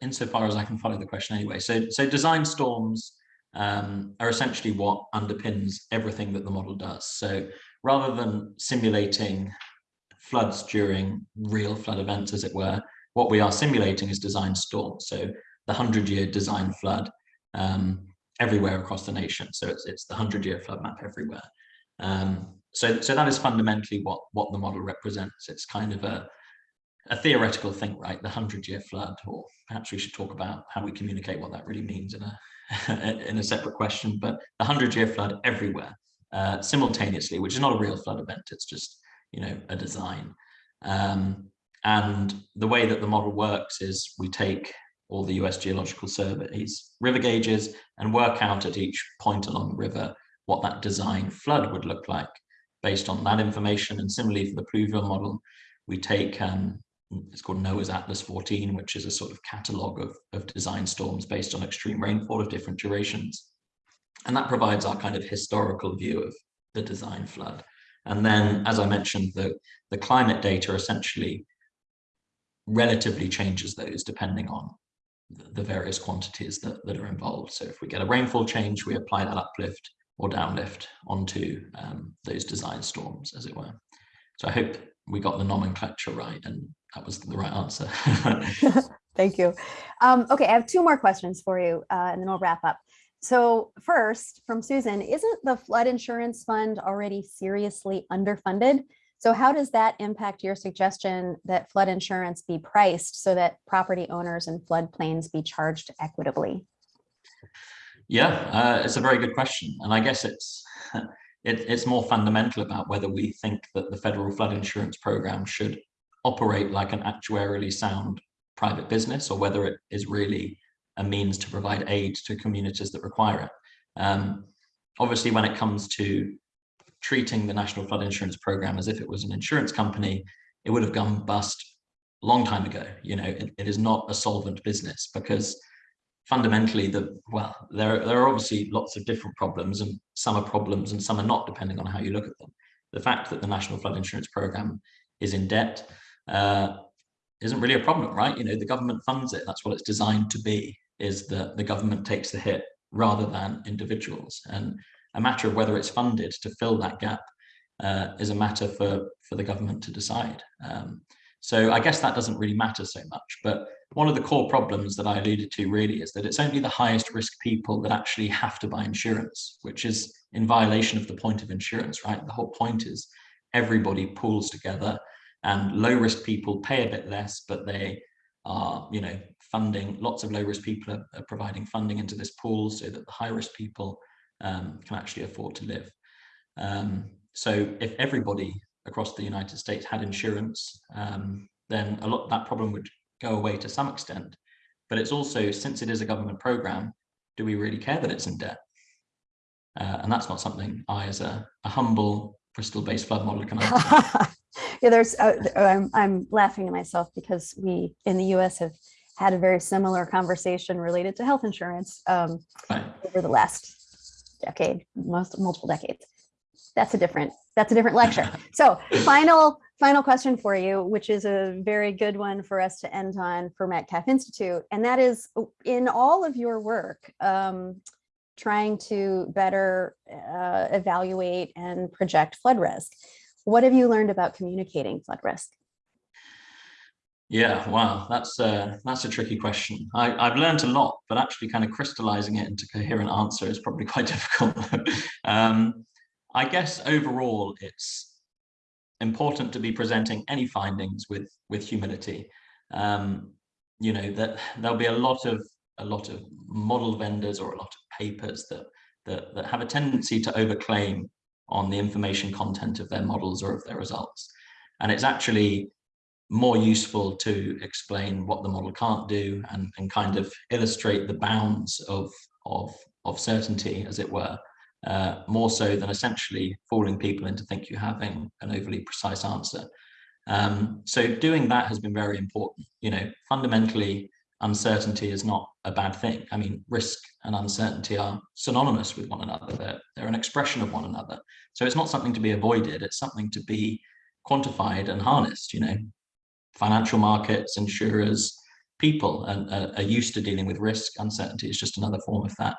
insofar as I can follow the question anyway, so, so design storms um, are essentially what underpins everything that the model does. So rather than simulating floods during real flood events, as it were, what we are simulating is design storms. So the 100-year design flood um, everywhere across the nation. So it's, it's the 100-year flood map everywhere. Um, so, so that is fundamentally what, what the model represents. It's kind of a, a theoretical thing, right? The 100-year flood, or perhaps we should talk about how we communicate what that really means in a, *laughs* in a separate question, but the 100-year flood everywhere uh, simultaneously, which is not a real flood event. It's just you know, a design. Um, and the way that the model works is we take all the US Geological Survey's river gauges and work out at each point along the river what that design flood would look like based on that information. And similarly for the pluvial model, we take, um, it's called NOAA's Atlas 14, which is a sort of catalog of, of design storms based on extreme rainfall of different durations. And that provides our kind of historical view of the design flood. And then, as I mentioned, the, the climate data essentially relatively changes those depending on the various quantities that, that are involved. So if we get a rainfall change, we apply that uplift or downlift onto um, those design storms, as it were. So I hope we got the nomenclature right and that was the right answer. *laughs* Thank you. Um, okay, I have two more questions for you uh, and then we'll wrap up. So first, from Susan, isn't the flood insurance fund already seriously underfunded? So how does that impact your suggestion that flood insurance be priced so that property owners and floodplains be charged equitably? Yeah, uh, it's a very good question. And I guess it's *laughs* it, it's more fundamental about whether we think that the federal flood insurance program should operate like an actuarially sound private business or whether it is really a means to provide aid to communities that require it. Um, obviously, when it comes to treating the National Flood Insurance Program as if it was an insurance company, it would have gone bust long time ago. You know, it, it is not a solvent business because fundamentally the well there there are obviously lots of different problems and some are problems and some are not depending on how you look at them the fact that the national flood insurance program is in debt uh, isn't really a problem right you know the government funds it that's what it's designed to be is that the government takes the hit rather than individuals and a matter of whether it's funded to fill that gap uh, is a matter for for the government to decide um, so I guess that doesn't really matter so much. But one of the core problems that I alluded to really is that it's only the highest risk people that actually have to buy insurance, which is in violation of the point of insurance, right? The whole point is everybody pools together and low risk people pay a bit less, but they are, you know, funding, lots of low risk people are, are providing funding into this pool so that the high risk people um, can actually afford to live. Um, so if everybody across the United States had insurance, um, then a lot that problem would go away to some extent. But it's also, since it is a government program, do we really care that it's in debt? Uh, and that's not something I, as a, a humble Bristol-based flood modeler, can answer. *laughs* yeah, there's. Uh, I'm, I'm laughing to myself because we in the U.S. have had a very similar conversation related to health insurance um, over the last decade, most multiple decades. That's a different that's a different lecture. So final, final question for you, which is a very good one for us to end on for Metcalf Institute. And that is in all of your work, um, trying to better uh, evaluate and project flood risk. What have you learned about communicating flood risk? Yeah, wow, that's a, that's a tricky question. I, I've learned a lot, but actually kind of crystallizing it into coherent answer is probably *laughs* quite difficult. um, I guess overall, it's important to be presenting any findings with with humility. Um, you know that there'll be a lot of a lot of model vendors or a lot of papers that that, that have a tendency to overclaim on the information content of their models or of their results. And it's actually more useful to explain what the model can't do and, and kind of illustrate the bounds of, of, of certainty, as it were, uh, more so than essentially fooling people into think you're having an overly precise answer. Um, so doing that has been very important. You know, fundamentally, uncertainty is not a bad thing. I mean, risk and uncertainty are synonymous with one another. They're, they're an expression of one another. So it's not something to be avoided. It's something to be quantified and harnessed, you know, financial markets, insurers, people are, are used to dealing with risk. Uncertainty is just another form of that.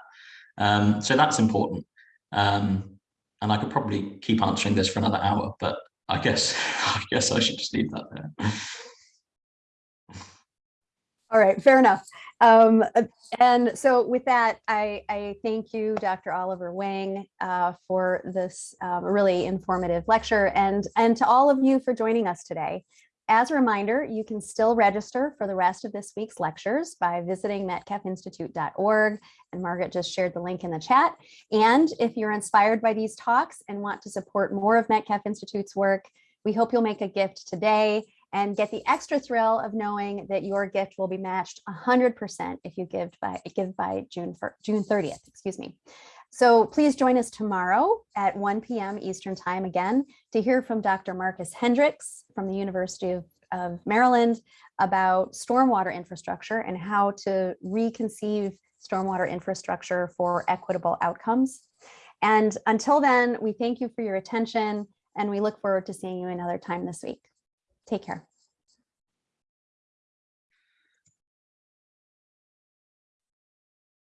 Um, so that's important. Um, and I could probably keep answering this for another hour, but I guess *laughs* I guess I should just leave that there. All right, fair enough. Um, and so with that, I, I thank you, Dr. Oliver Wing, uh, for this um, really informative lecture and, and to all of you for joining us today. As a reminder, you can still register for the rest of this week's lectures by visiting metcalfinstitute.org, and Margaret just shared the link in the chat. And if you're inspired by these talks and want to support more of Metcalf Institute's work, we hope you'll make a gift today and get the extra thrill of knowing that your gift will be matched 100% if you give by give by June June 30th, excuse me. So please join us tomorrow at 1 p.m. Eastern time again to hear from Dr. Marccus Hendricks from the University of, of Maryland about stormwater infrastructure and how to reconceive stormwater infrastructure for equitable outcomes. And until then, we thank you for your attention and we look forward to seeing you another time this week. Take care.